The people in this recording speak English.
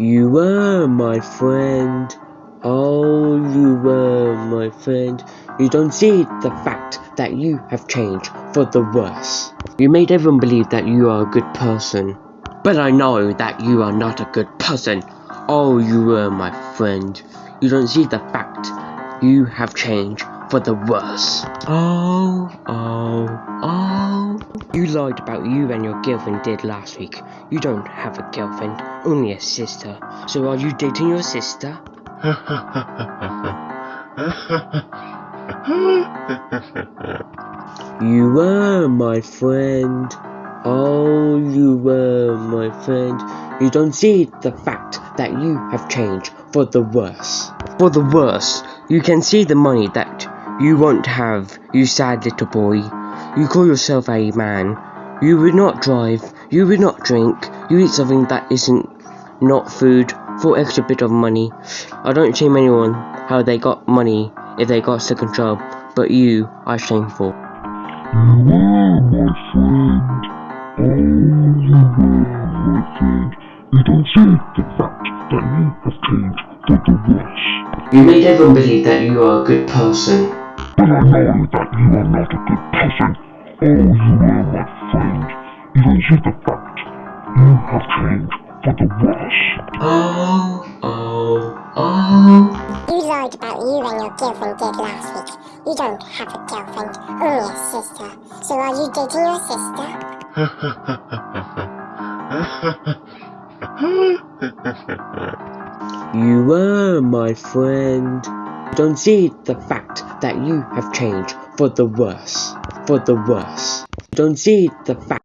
You were my friend. Oh, you were my friend. You don't see the fact that you have changed for the worse. You made everyone believe that you are a good person. But I know that you are not a good person. Oh, you were my friend. You don't see the fact you have changed for the worse. Oh, oh, oh. You lied about you and your girlfriend did last week. You don't have a girlfriend, only a sister. So are you dating your sister? You were my friend. Oh, you were my friend. You don't see the fact that you have changed for the worse. For the worse, you can see the money that you won't have, you sad little boy. You call yourself a man. You would not drive, you would not drink, you eat something that isn't not food for extra bit of money. I don't shame anyone how they got money if they got second job, but you are shameful. You were my friend. You were my friend. You don't see the fact that you have changed for the worse. You made everyone believe that you are a good person. But I know that you are not a good person. Oh, you were my friend. You don't see the fact you have changed for the worse. Oh, oh, oh. You lied about you and your girlfriend did last week. You don't have a girlfriend, only a sister. So are you dating your sister? You were my friend. Don't see the fact that you have changed for the worse. For the worse. Don't see the fact.